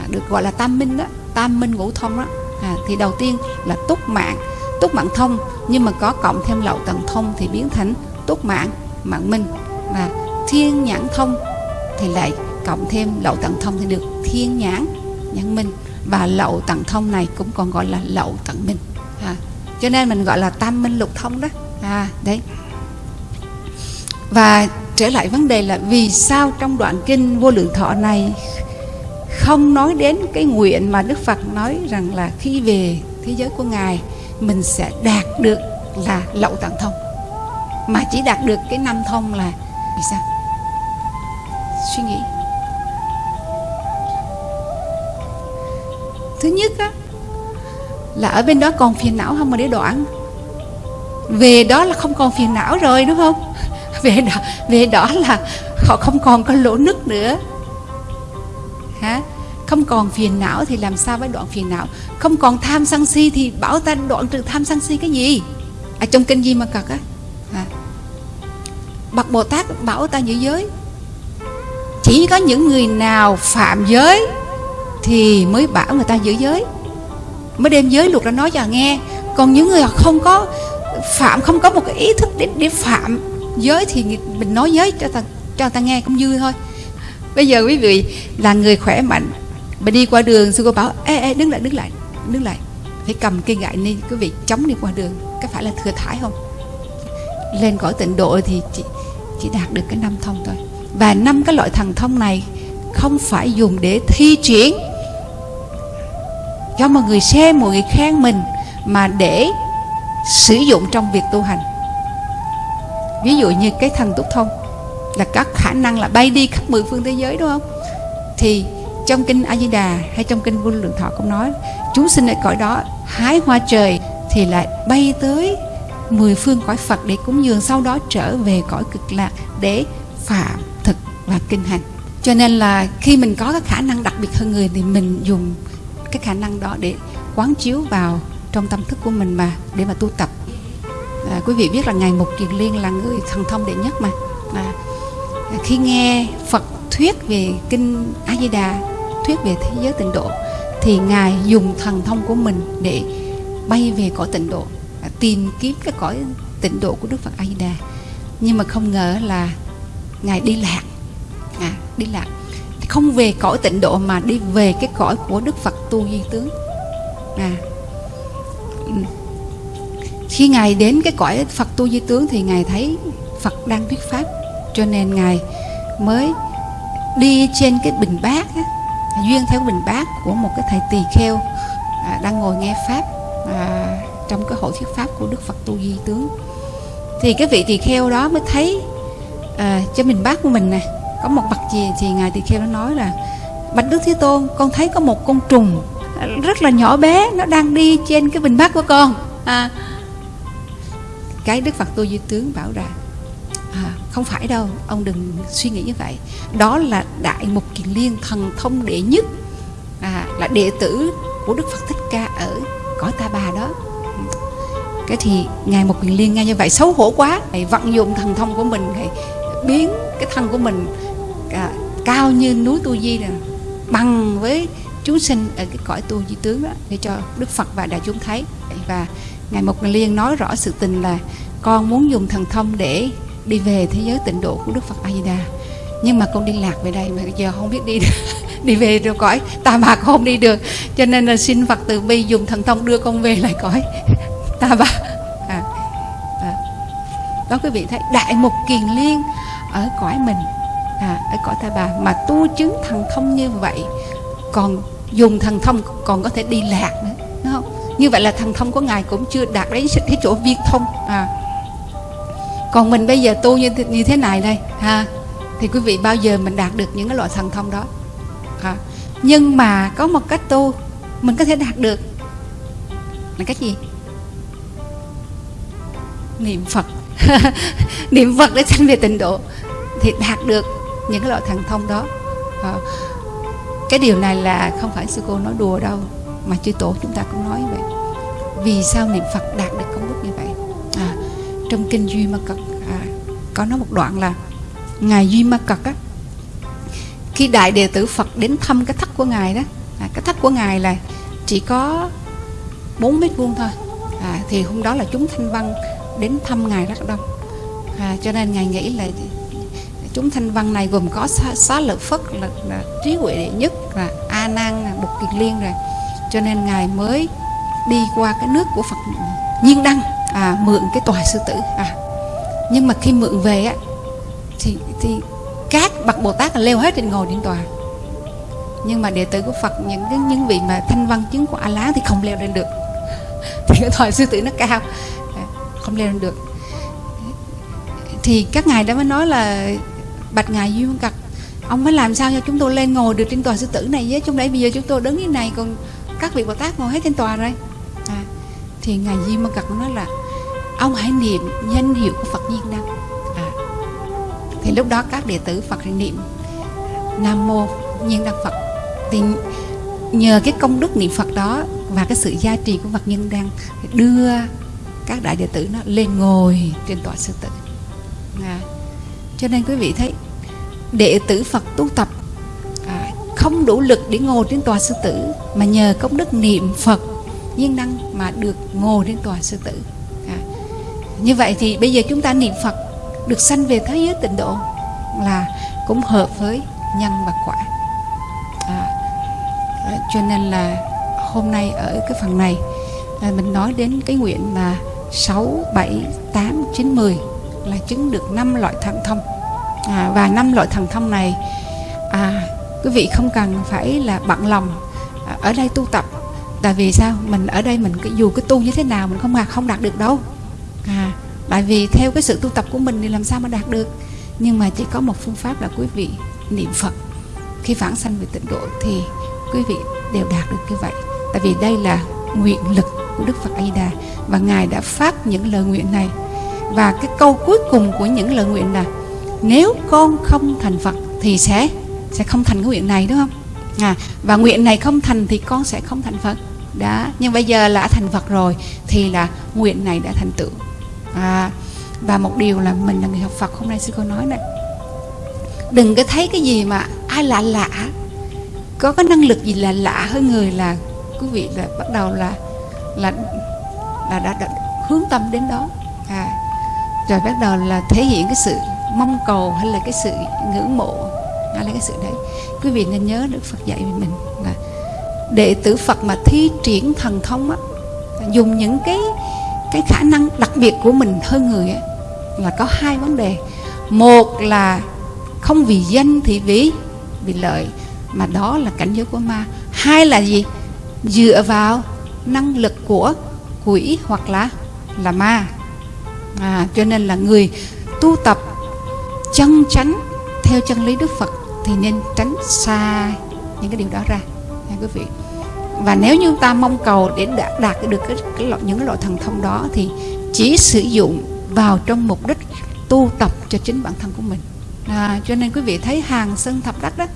Speaker 1: à, được gọi là tam minh đó tam minh ngũ thông đó à, thì đầu tiên là túc mạng. Túc mạng thông nhưng mà có cộng thêm lậu tận thông thì biến thành túc mạng mạng minh. Và thiên nhãn thông thì lại cộng thêm lậu tận thông thì được thiên nhãn nhãn minh. Và lậu tận thông này cũng còn gọi là lậu tận minh. À, cho nên mình gọi là tam minh lục thông đó. À đấy. Và trở lại vấn đề là vì sao trong đoạn kinh vô lượng thọ này không nói đến cái nguyện mà Đức Phật nói rằng là khi về thế giới của Ngài, mình sẽ đạt được là lậu tạng thông. Mà chỉ đạt được cái năm thông là vì sao? Suy nghĩ. Thứ nhất á, là ở bên đó còn phiền não không mà để đoạn? Về đó là không còn phiền não rồi, đúng không? Về đó về đó là họ không còn có lỗ nứt nữa không còn phiền não thì làm sao mới đoạn phiền não? Không còn tham sân si thì bảo ta đoạn trừ tham sân si cái gì? À trong kinh gì mà cật á à. bậc bồ tát bảo ta giữ giới. Chỉ có những người nào phạm giới thì mới bảo người ta giữ giới. Mới đem giới luật ra nói cho nghe. Còn những người không có phạm, không có một cái ý thức để để phạm giới thì mình nói giới cho ta cho ta nghe cũng vui thôi. Bây giờ quý vị là người khỏe mạnh mà đi qua đường, sư cô bảo, ê ê, đứng lại đứng lại đứng lại. Phải cầm cây gậy lên quý vị chống đi qua đường có phải là thừa thải không? Lên cõi tịnh độ thì chỉ chỉ đạt được cái năm thông thôi. Và năm cái loại thần thông này không phải dùng để thi triển. Cho mọi người xem, mọi người khen mình mà để sử dụng trong việc tu hành. Ví dụ như cái thần túc thông là các khả năng là bay đi khắp mười phương thế giới, đúng không? Thì trong kinh A Di Đà hay trong kinh Vô Lượng Thọ cũng nói chúng sinh ở cõi đó hái hoa trời thì lại bay tới mười phương cõi Phật để cúng dường sau đó trở về cõi cực lạc để phạm thực và kinh hành. Cho nên là khi mình có cái khả năng đặc biệt hơn người thì mình dùng cái khả năng đó để quán chiếu vào trong tâm thức của mình mà để mà tu tập. À, quý vị biết là ngài mục kiền liên là người thần thông đệ nhất mà. À, khi nghe phật thuyết về kinh a di đà thuyết về thế giới tịnh độ thì ngài dùng thần thông của mình để bay về cõi tịnh độ à, tìm kiếm cái cõi tịnh độ của đức phật a di đà nhưng mà không ngờ là ngài đi lạc à, đi lạc. Không về cõi tịnh độ mà đi về cái cõi của đức phật tu di tướng à. Khi ngài đến cái cõi phật tu di tướng thì ngài thấy phật đang thuyết pháp cho nên ngài mới đi trên cái bình bát á, duyên theo bình bát của một cái thầy tỳ kheo à, đang ngồi nghe pháp à, trong cái hội thuyết pháp của đức phật tu di tướng. Thì cái vị tỳ kheo đó mới thấy à, trên bình bát của mình nè có một bậc gì thì ngài tỳ kheo nó nói là bạch đức thế tôn con thấy có một con trùng à, rất là nhỏ bé nó đang đi trên cái bình bát của con. À, cái đức phật tu di tướng bảo rằng à, không phải đâu ông đừng suy nghĩ như vậy. Đó là đại mục kiền liên thần thông đệ nhất à, là đệ tử của đức phật thích ca ở cõi ta bà đó. Cái thì ngài một kiền liên nghe như vậy xấu hổ quá. Thầy vận dụng thần thông của mình thầy biến cái thân của mình à, cao như núi tu di này bằng với chúng sinh ở cái cõi tu di tướng đó để cho đức phật và đại chúng thấy. Và ngài một liên nói rõ sự tình là con muốn dùng thần thông để đi về thế giới tịnh độ của đức phật a di đà nhưng mà con đi lạc về đây mà giờ không biết đi đi về rồi cõi ta bà không đi được. Cho nên là xin phật từ bi dùng thần thông đưa con về lại cõi. Ta bà à, à. đó quý vị thấy đại mục kiền liên ở cõi mình. À, ở cõi ta bà mà tu chứng thần thông như vậy còn dùng thần thông còn có thể đi lạc nữa đúng không? Như vậy là thần thông của ngài cũng chưa đạt đến cái chỗ viên thông. À còn mình bây giờ tu như như thế này đây, ha, thì quý vị bao giờ mình đạt được những cái loại thần thông đó, ha. nhưng mà có một cách tu, mình có thể đạt được là cách gì niệm phật niệm phật để sanh về tịnh độ thì đạt được những cái loại thần thông đó à. cái điều này là không phải sư cô nói đùa đâu, mà chư tổ chúng ta cũng nói vậy vì sao niệm phật đạt được công đức như vậy trong kinh duy ma cật à, có nói một đoạn là ngài duy ma cật á khi đại đệ tử phật đến thăm cái thất của ngài đó à, cái thất của ngài là chỉ có 4 mét vuông thôi à, thì hôm đó là chúng thanh văn đến thăm ngài rất đông. À, cho nên ngài nghĩ là chúng thanh văn này gồm có xá, xá lợi phất là, là trí huệ đệ nhất là a nan là bục kiệt liên rồi. Cho nên ngài mới đi qua cái nước của phật nhiên đăng à, mượn cái tòa sư tử. À nhưng mà khi mượn về á thì thì các bậc bồ tát là leo hết trên ngồi trên tòa. Nhưng mà đệ tử của phật những cái những vị mà thanh văn chứng của a lá thì không leo lên được. Thì cái tòa sư tử nó cao. À, không leo lên được. Thì các ngài đã mới nói là bạch ngài duy văn cật ông phải làm sao cho chúng tôi lên ngồi được trên tòa sư tử này với? Trong đấy bây giờ chúng tôi đứng như này còn các vị bồ tát ngồi hết trên tòa rồi. À, thì ngài duy văn cật nói là ông hãy niệm danh hiệu của phật nhiên đăng. À, thì lúc đó các đệ tử phật niệm nam mô nhiên đăng phật. Thì nhờ cái công đức niệm phật đó và cái sự gia trì của phật nhân đăng đưa các đại đệ tử nó lên ngồi trên tòa sư tử. À, cho nên quý vị thấy đệ tử phật tu tập à, không đủ lực để ngồi trên tòa sư tử mà nhờ công đức niệm phật nhiên đăng mà được ngồi trên tòa sư tử như vậy thì bây giờ chúng ta niệm phật được sanh về thế giới tịnh độ là cũng hợp với nhân và quả. À, cho nên là hôm nay ở cái phần này là mình nói đến cái nguyện là 6, 7, 8, 9, 10 là chứng được năm loại thần thông. À, và năm loại thần thông này à, quý vị không cần phải là bận lòng à, ở đây tu tập. Tại vì sao? Mình ở đây mình dù cái tu như thế nào mình không à, không đạt được đâu à, tại vì theo cái sự tu tập của mình thì làm sao mà đạt được? Nhưng mà chỉ có một phương pháp là quý vị niệm phật. Khi phản sanh về tịnh độ thì quý vị đều đạt được như vậy. Tại vì đây là nguyện lực của đức phật a di đà và ngài đã phát những lời nguyện này. Và cái câu cuối cùng của những lời nguyện là nếu con không thành phật thì sẽ sẽ không thành cái nguyện này đúng không? À và nguyện này không thành thì con sẽ không thành phật. Đó nhưng bây giờ là thành phật rồi thì là nguyện này đã thành tựu à và một điều là mình là người học phật hôm nay sư cô nói này đừng có thấy cái gì mà ai lạ lạ. Có cái năng lực gì là lạ hơn người là quý vị là bắt đầu là là là đã, đã hướng tâm đến đó. À rồi bắt đầu là thể hiện cái sự mong cầu hay là cái sự ngưỡng mộ. Hay là cái sự đấy. Quý vị nên nhớ đức Phật dạy về mình là đệ tử Phật mà thi triển thần thông á dùng những cái cái khả năng đặc biệt của mình hơn người ấy, là có hai vấn đề. Một là không vì danh thì vì vì lợi mà đó là cảnh giới của ma. Hai là gì? Dựa vào năng lực của quỷ hoặc là là ma. À, cho nên là người tu tập chân chánh theo chân lý đức phật thì nên tránh xa những cái điều đó ra. Nha quý vị và nếu như ta mong cầu để đạt, đạt được cái, cái loại, những cái loại thần thông đó thì chỉ sử dụng vào trong mục đích tu tập cho chính bản thân của mình. À, cho nên quý vị thấy hàng sơn thập đắc đó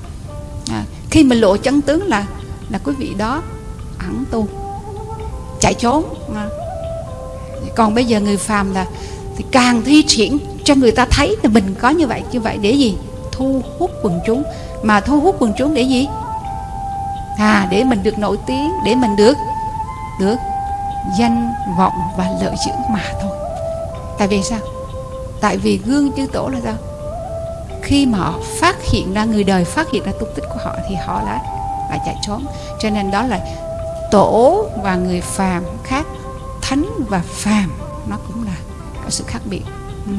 Speaker 1: à, khi mình lộ chân tướng là là quý vị đó ẩn tu chạy trốn à. còn bây giờ người phàm là thì càng thi triển cho người ta thấy là mình có như vậy như vậy để gì? Thu hút quần chúng. Mà thu hút quần chúng để gì? À để mình được nổi tiếng để mình được được danh vọng và lợi dưỡng mà thôi. Tại vì sao? Tại vì gương chư tổ là sao? Khi mà họ phát hiện ra người đời phát hiện ra tung tích của họ thì họ đã lại chạy trốn. Cho nên đó là tổ và người phàm khác thánh và phàm nó cũng là có sự khác biệt.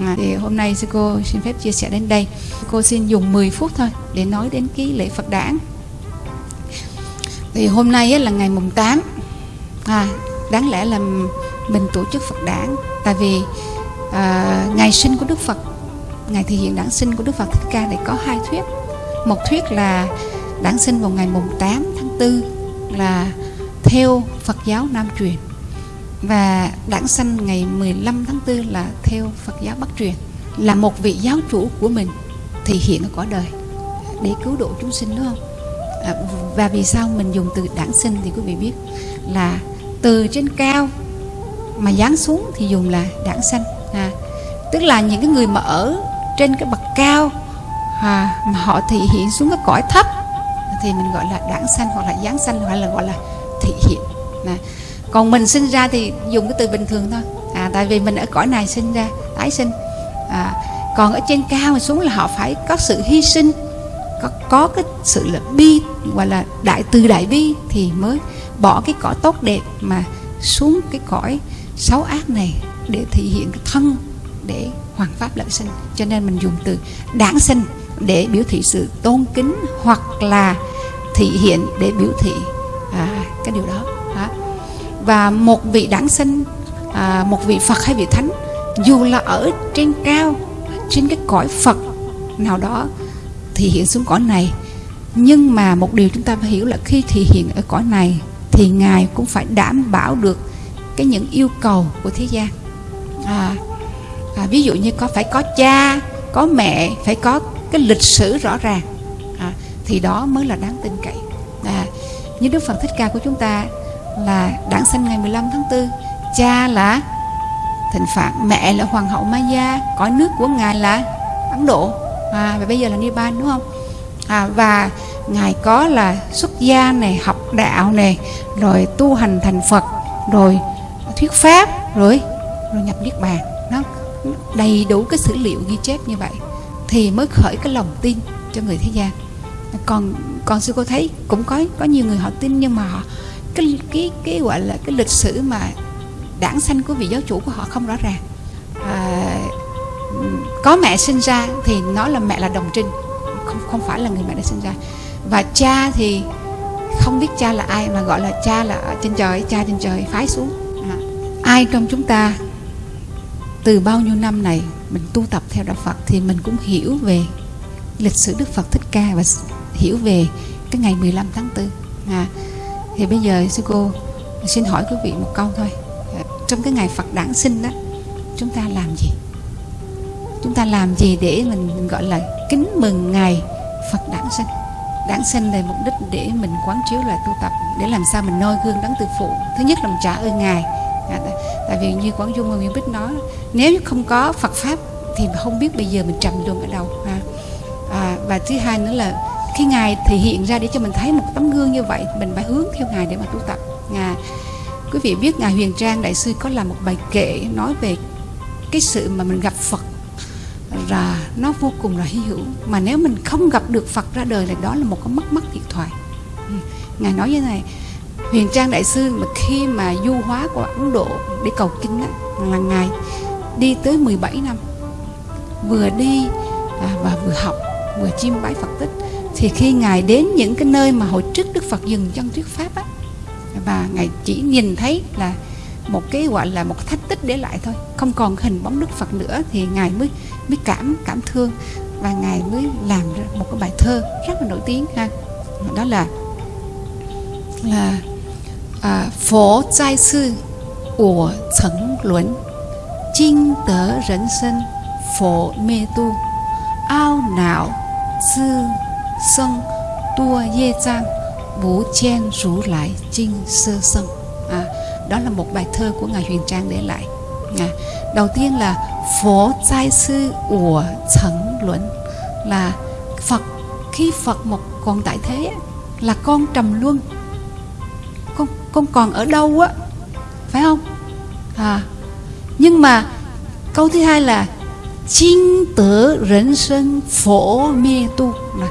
Speaker 1: À, thì hôm nay sư cô xin phép chia sẻ đến đây. Cô xin dùng 10 phút thôi để nói đến cái lễ Phật đản thì hôm nay là ngày mùng 8 à, đáng lẽ là mình tổ chức Phật đản. Tại vì à, ngày sinh của Đức Phật ngày thể hiện đản sinh của Đức Phật Thích Ca này có hai thuyết. Một thuyết là đản sinh vào ngày mùng 8 tháng 4 là theo Phật giáo Nam truyền và đản sanh ngày 15 tháng 4 là theo Phật giáo Bắc truyền. Là một vị giáo chủ của mình thì hiện ở cõi đời để cứu độ chúng sinh đúng không? À, và vì sao mình dùng từ đản sinh thì quý vị biết là từ trên cao mà giáng xuống thì dùng là đản sanh à, tức là những cái người mà ở trên cái bậc cao à, mà họ thị hiện xuống cái cõi thấp thì mình gọi là đản sanh hoặc là giáng sanh hoặc là gọi là thị hiện à, còn mình sinh ra thì dùng cái từ bình thường thôi à, tại vì mình ở cõi này sinh ra tái sinh à, còn ở trên cao mà xuống là họ phải có sự hy sinh có, có cái sự là bi gọi là đại từ đại bi thì mới bỏ cái cõi tốt đẹp mà xuống cái cõi xấu ác này để thể hiện cái thân để hoàn pháp lợi sinh cho nên mình dùng từ đản sinh để biểu thị sự tôn kính hoặc là thị hiện để biểu thị à, cái điều đó à. và một vị đản sinh à, một vị phật hay vị thánh dù là ở trên cao trên cái cõi phật nào đó thị hiện xuống cõi này. Nhưng mà một điều chúng ta phải hiểu là khi thị hiện ở cõi này thì ngài cũng phải đảm bảo được cái những yêu cầu của thế gian. À, à, ví dụ như có phải có cha có mẹ phải có cái lịch sử rõ ràng. À, thì đó mới là đáng tin cậy. À, như Đức Phật Thích Ca của chúng ta là đản sinh ngày 15 tháng 4 cha là thịnh phạn mẹ là hoàng hậu Maya cõi nước của ngài là Ấn Độ à, và bây giờ là Nibbana đúng không? À, và ngài có là xuất gia này học đạo này rồi tu hành thành Phật rồi thuyết pháp rồi rồi nhập niết bàn. Nó đầy đủ cái sử liệu ghi chép như vậy thì mới khởi cái lòng tin cho người thế gian. Còn còn sư cô thấy cũng có có nhiều người họ tin nhưng mà họ cái cái cái gọi là cái lịch sử mà đảng sanh của vị giáo chủ của họ không rõ ràng. À, có mẹ sinh ra thì nó là mẹ là đồng trinh. Không không phải là người mẹ đã sinh ra. Và cha thì không biết cha là ai mà gọi là cha là ở trên trời cha trên trời phái xuống. À, ai trong chúng ta từ bao nhiêu năm này mình tu tập theo đạo Phật thì mình cũng hiểu về lịch sử Đức Phật Thích Ca và hiểu về cái ngày 15 tháng 4 à, thì bây giờ sư cô xin hỏi quý vị một câu thôi. À, trong cái ngày Phật đản sinh đó chúng ta làm gì? Chúng ta làm gì để mình gọi là kính mừng ngày Phật đản sinh. Đản sinh là mục đích để mình quán chiếu lại tu tập để làm sao mình noi gương đấng từ phụ. Thứ nhất là mình trả ơn ngài. À, tại, vì như quán dung và nguyễn bích nói nếu không có phật pháp thì không biết bây giờ mình trầm luân ở đâu à, à, và thứ hai nữa là khi ngài thể hiện ra để cho mình thấy một tấm gương như vậy mình phải hướng theo ngài để mà tu tập. Ngài quý vị biết ngài huyền trang đại sư có làm một bài kệ nói về cái sự mà mình gặp phật là nó vô cùng là hy hữu. Mà nếu mình không gặp được phật ra đời là đó là một cái mất mất thiệt thoại ừ. ngài nói như này huyền trang đại sư mà khi mà du hóa của ấn độ để cầu kinh đó, là ngài đi tới 17 năm vừa đi à, và vừa học vừa chiêm bái phật tích. Thì khi ngài đến những cái nơi mà hồi trước đức phật dừng chân thuyết pháp á và ngài chỉ nhìn thấy là một cái gọi là một thách tích để lại thôi không còn hình bóng đức phật nữa thì ngài mới mới cảm cảm thương và ngài mới làm ra một cái bài thơ rất là nổi tiếng ha. Đó là là à, phổ trai sư của thắng luận chinh tớ 人生 phổ mê tu ao não sư sân tua ye trang bố chen rú lại chinh sơ sân. À, đó là một bài thơ của ngài huyền trang để lại. À, đầu tiên là phổ giai sư của Trần luận là phật, khi phật một còn tại thế là con trầm luân. Con con còn ở đâu á? Phải không? À nhưng mà câu thứ hai là Chinh phổ mê tu. Là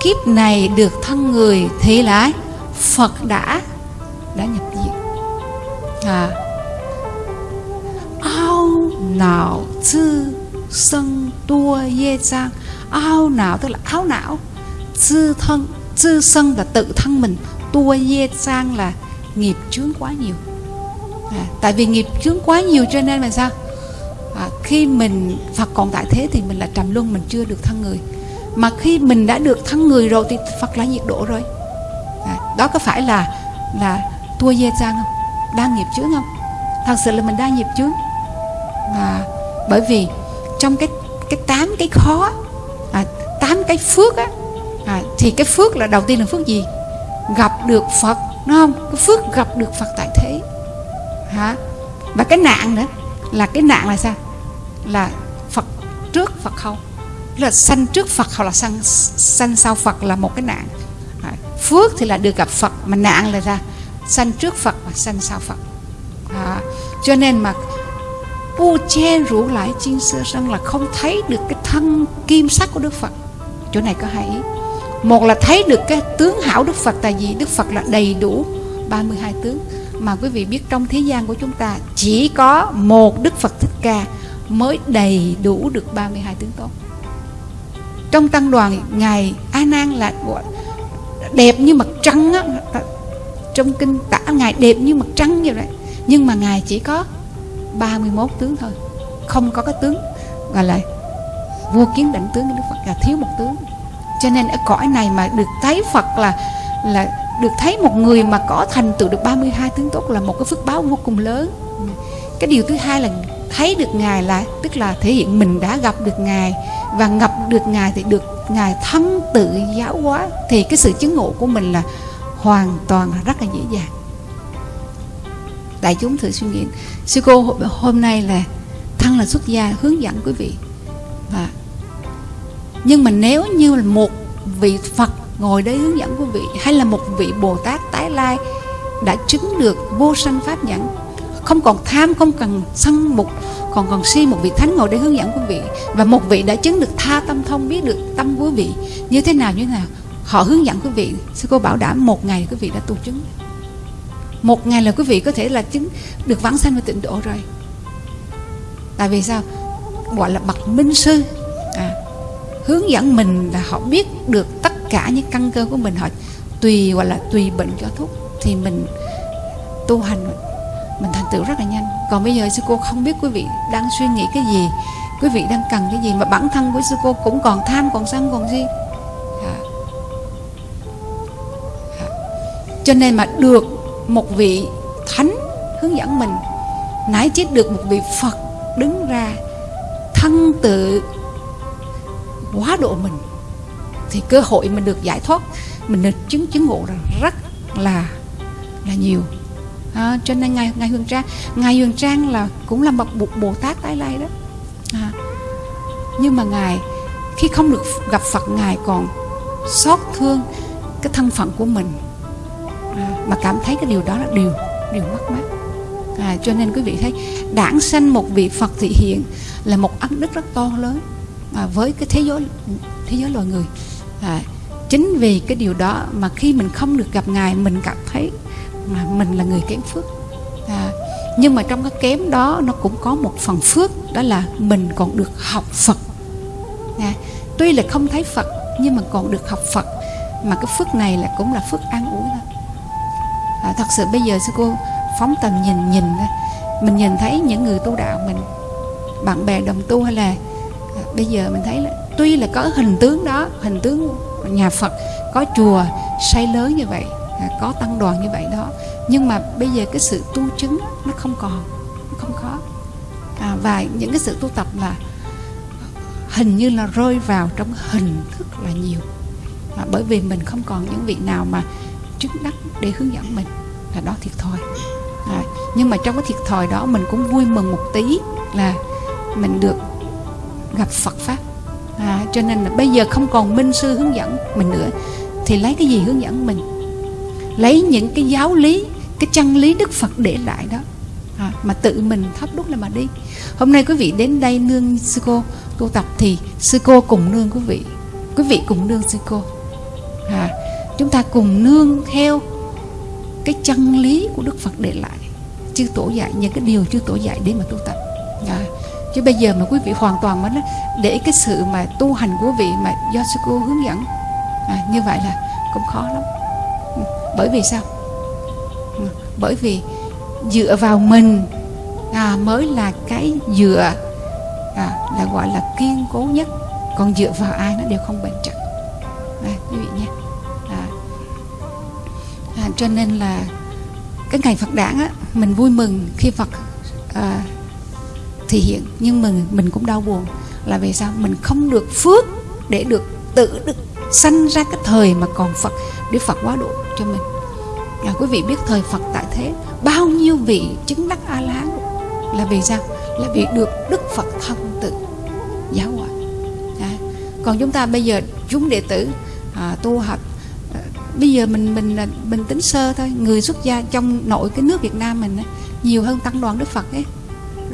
Speaker 1: kiếp này được thân người thì lại Phật đã não tư sân tua ye trang ao não tức là áo não. Tư thân tư sân là tự thân mình. Tua ye trang là nghiệp chướng quá nhiều. À, tại vì nghiệp chướng quá nhiều cho nên là sao? À, khi mình Phật còn tại thế thì mình là trầm luân mình chưa được thân người. Mà khi mình đã được thân người rồi thì Phật là nhiệt độ rồi. À, đó có phải là là tua ye trang không? Đang nghiệp chướng không? Thật sự là mình đang nghiệp chướng à, bởi vì trong cái cái tám cái khó à, tám cái phước á à, thì cái phước là đầu tiên là phước gì? Gặp được Phật đúng không? Cái phước gặp được Phật tại thế. Hả? Và cái nạn nữa là cái nạn là sao? Là Phật trước Phật không? Là sanh trước Phật hoặc là sanh sanh sau Phật là một cái nạn. À, phước thì là được gặp Phật mà nạn là ra sanh trước Phật và sanh sau Phật. À, cho nên mà u che rủ lại chiên xưa sân là không thấy được cái thân kim sắc của Đức Phật. Chỗ này có hai ý. Một là thấy được cái tướng hảo Đức Phật, tại vì Đức Phật là đầy đủ 32 tướng. Mà quý vị biết trong thế gian của chúng ta, chỉ có một Đức Phật Thích Ca mới đầy đủ được 32 tướng tốt. Trong tăng đoàn, ngài A Nan là đẹp như mặt trăng á. Trong kinh tả, ngài đẹp như mặt trăng như vậy. Nhưng mà ngài chỉ có 31 tướng thôi. Không có cái tướng gọi là vua kiến đảnh tướng Đức Phật, là thiếu một tướng. Cho nên ở cõi này mà được thấy Phật là là được thấy một người mà có thành tựu được 32 tướng tốt là một cái phước báo vô cùng lớn. Cái điều thứ hai là thấy được ngài là, tức là thể hiện mình đã gặp được ngài và gặp được ngài thì được ngài thân tự giáo hóa thì cái sự chứng ngộ của mình là hoàn toàn rất là dễ dàng đại chúng thử suy nghĩ. Sư cô hôm nay là thân là xuất gia, hướng dẫn quý vị. Và nhưng mà nếu như là một vị phật ngồi đấy hướng dẫn quý vị, hay là một vị bồ tát tái lai đã chứng được vô sanh pháp nhẫn, không còn tham, không cần sân mục, còn còn si một vị thánh ngồi để hướng dẫn quý vị, và một vị đã chứng được tha tâm thông, biết được tâm quý vị, như thế nào, như thế nào, họ hướng dẫn quý vị. Sư cô bảo đảm một ngày quý vị đã tu chứng một ngày là quý vị có thể là chứng được vãng sanh và tịnh độ rồi. Tại vì sao? Gọi là bậc minh sư. À, hướng dẫn mình là họ biết được tất cả những căn cơ của mình. Họ tùy gọi là tùy bệnh cho thuốc. Thì mình tu hành mình thành tựu rất là nhanh. Còn bây giờ sư cô không biết quý vị đang suy nghĩ cái gì quý vị đang cần cái gì mà bản thân của sư cô cũng còn tham còn sân còn gì à. À. cho nên mà được một vị thánh hướng dẫn mình. Nãy chết được một vị phật đứng ra thân tự quá độ mình thì cơ hội mình được giải thoát mình được chứng chứng ngộ là rất là là nhiều. À, cho nên ngài ngài huyền trang ngài huyền trang là cũng là một bồ tát tái lai đó. À, nhưng mà ngài khi không được gặp phật ngài còn xót thương cái thân phận của mình mà cảm thấy cái điều đó là điều điều mất mát. À, cho nên quý vị thấy đảng sanh một vị phật thị hiện là một ân đức rất to lớn. À, với cái thế giới thế giới loài người. À, chính vì cái điều đó mà khi mình không được gặp ngài mình cảm thấy mà mình là người kém phước. À, nhưng mà trong cái kém đó nó cũng có một phần phước đó là mình còn được học phật. À, tuy là không thấy phật nhưng mà còn được học phật. Mà cái phước này là cũng là phước an ủi à, thật sự bây giờ sư cô phóng tầm nhìn nhìn mình nhìn thấy những người tu đạo mình bạn bè đồng tu hay là à, bây giờ mình thấy là tuy là có hình tướng đó hình tướng nhà Phật có chùa xây lớn như vậy à, có tăng đoàn như vậy đó nhưng mà bây giờ cái sự tu chứng nó không còn nó không khó à, và những cái sự tu tập là hình như là rơi vào trong hình thức là nhiều. À, bởi vì mình không còn những vị nào mà chứng đắc để hướng dẫn mình là đó thiệt thòi. À, nhưng mà trong cái thiệt thòi đó mình cũng vui mừng một tí là mình được gặp Phật pháp. À, cho nên là bây giờ không còn minh sư hướng dẫn mình nữa thì lấy cái gì hướng dẫn mình? Lấy những cái giáo lý cái chân lý đức phật để lại đó. À, mà tự mình thắp đúc lên mà đi. Hôm nay quý vị đến đây nương sư cô tu tập thì sư cô cùng nương quý vị. Quý vị cùng nương sư cô. À, chúng ta cùng nương theo cái chân lý của đức phật để lại. Chư tổ dạy những cái điều chư tổ dạy để mà tu tập. À, chứ bây giờ mà quý vị hoàn toàn mà để cái sự mà tu hành của vị mà do sư cô hướng dẫn. À, như vậy là cũng khó lắm. Ừ, bởi vì sao? Ừ, bởi vì dựa vào mình à, mới là cái dựa à, là gọi là kiên cố nhất. Còn dựa vào ai nó đều không bền chặt. À, quý vị nhé cho nên là cái ngày Phật đản á mình vui mừng khi Phật à, thể hiện. Nhưng mình mình cũng đau buồn là vì sao? Mình không được phước để được tự được sanh ra cái thời mà còn Phật để Phật quá độ cho mình. Là quý vị biết thời Phật tại thế bao nhiêu vị chứng đắc a la hán là vì sao? Là vì được Đức Phật thân tự giáo hóa. À, còn chúng ta bây giờ chúng đệ tử à, tu học bây giờ mình mình mình tính sơ thôi. Người xuất gia trong nội cái nước Việt Nam mình nhiều hơn tăng đoàn Đức Phật ấy.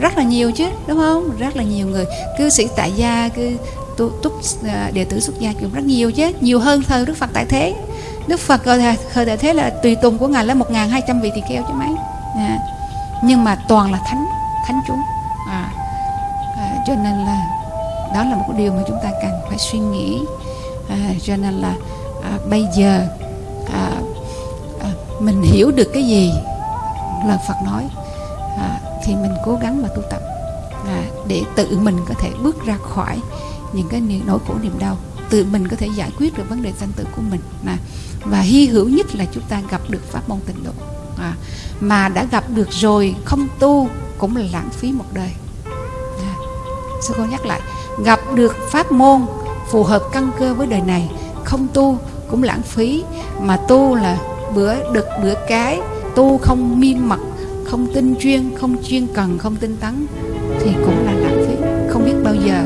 Speaker 1: Rất là nhiều chứ đúng không? Rất là nhiều người. Cư sĩ tại gia cư tu, túc à, đệ tử xuất gia cũng rất nhiều chứ. Nhiều hơn thời Đức Phật tại thế. Đức Phật thời, tại thế là tùy tùng của ngài là một hai trăm vị tỳ kheo chứ mấy. À. nhưng mà toàn là thánh thánh chúng. À, à, cho nên là đó là một cái điều mà chúng ta cần phải suy nghĩ. À, cho nên là à, bây giờ mình hiểu được cái gì? Lời Phật nói. À, thì mình cố gắng mà tu tập. À, để tự mình có thể bước ra khỏi những cái nỗi khổ niềm đau. Tự mình có thể giải quyết được vấn đề sanh tử của mình. À, và hy hữu nhất là chúng ta gặp được pháp môn tịnh độ. À, mà đã gặp được rồi không tu cũng là lãng phí một đời. À, sư cô nhắc lại gặp được pháp môn phù hợp căn cơ với đời này không tu cũng lãng phí. Mà tu là bữa, đực bữa cái, tu không miên mật, không tinh chuyên không chuyên cần, không tinh tấn, thì cũng là lãng phí. Không biết bao giờ